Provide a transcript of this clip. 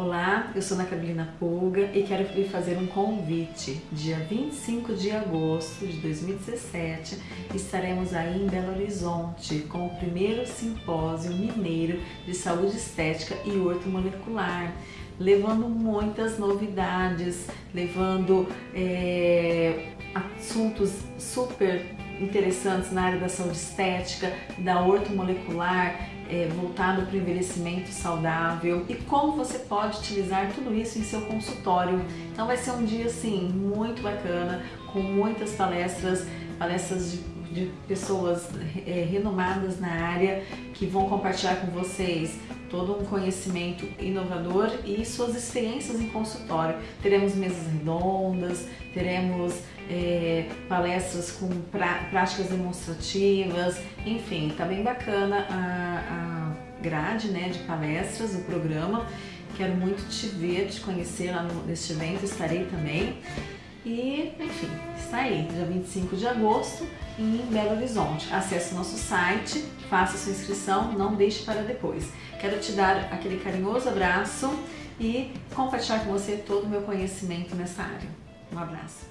Olá, eu sou Ana Carolina Pulga e quero lhe fazer um convite. Dia 25 de agosto de 2017 estaremos aí em Belo Horizonte com o primeiro simpósio mineiro de saúde estética e ortomolecular, levando muitas novidades, levando é, assuntos super interessantes na área da saúde estética, da ortomolecular, é, voltado para o envelhecimento saudável e como você pode utilizar tudo isso em seu consultório. Então vai ser um dia assim muito bacana, com muitas palestras, palestras de, de pessoas é, renomadas na área que vão compartilhar com vocês todo um conhecimento inovador e suas experiências em consultório. Teremos mesas redondas, teremos é, palestras com práticas demonstrativas, enfim, tá bem bacana a, a grade né, de palestras, o programa. Quero muito te ver, te conhecer lá neste evento, estarei também. E, enfim, está aí, dia 25 de agosto, em Belo Horizonte. Acesse nosso site, faça sua inscrição, não deixe para depois. Quero te dar aquele carinhoso abraço e compartilhar com você todo o meu conhecimento nessa área. Um abraço.